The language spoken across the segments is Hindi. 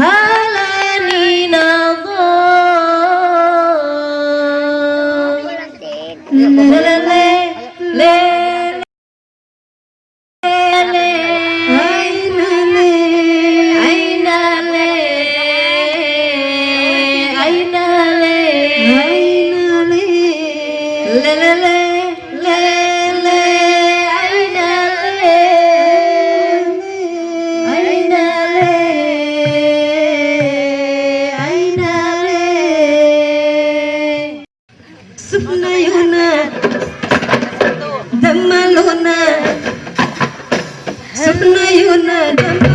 Huh? सुनय हुन दमल हुन सुनय हुन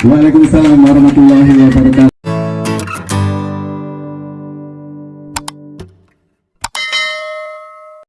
Waalaikumsalam warahmatullahi wabarakatuh.